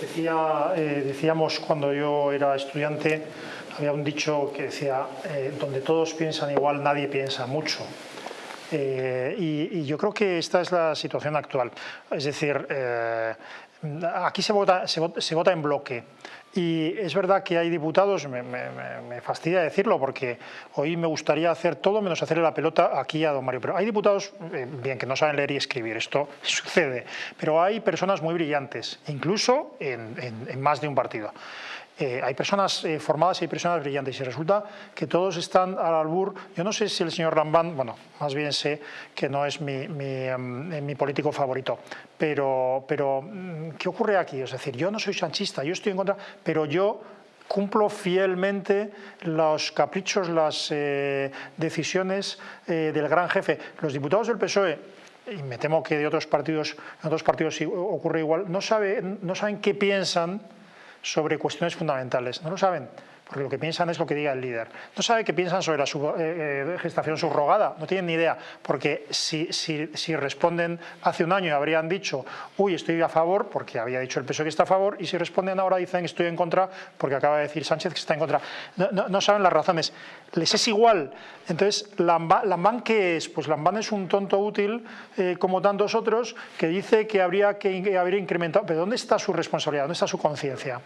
Decía, eh, decíamos cuando yo era estudiante, había un dicho que decía, eh, donde todos piensan igual, nadie piensa mucho. Eh, y, yo creo que esta es la situación actual. Es decir, eh, aquí se vota, se, vota, se vota, en bloque. Y es verdad que hay diputados, me, me, me, fastidia decirlo porque hoy me gustaría hacer todo menos hacerle la pelota aquí a don Mario, pero hay diputados, eh, bien, que no saben leer y escribir, esto sucede, pero hay personas muy brillantes, incluso en, en, en más de un partido. Eh, hay personas eh, formadas y hay personas brillantes y resulta que todos están al albur. Yo no sé si el señor Lambán, bueno, más bien sé que no es mi, mi político favorito, pero, pero mm, ¿qué ocurre aquí? Es decir, yo no soy sanchista, yo estoy en contra, pero yo cumplo fielmente los caprichos, las eh, decisiones del gran jefe. Los diputados del PSOE y me temo que de otros partidos, en otros partidos ocurre igual, no, sabe, no saben qué piensan sobre cuestiones fundamentales. No lo saben, porque lo que piensan es lo que diga el líder. No saben qué piensan sobre la eh, eh, gestación subrogada, no tienen ni idea, porque si, si, responden hace un año habrían dicho, uy, estoy a favor, porque había dicho el PSOE que está a favor, y si responden ahora dicen estoy en contra, porque acaba de decir Sánchez que está en contra. No, no, saben las razones, les es igual. Entonces, Lambán, ¿qué es? Pues Lambán es un tonto útil, eh, como tantos otros, que dice que habría que haber incrementado, pero ¿dónde está su responsabilidad? ¿Dónde está su conciencia?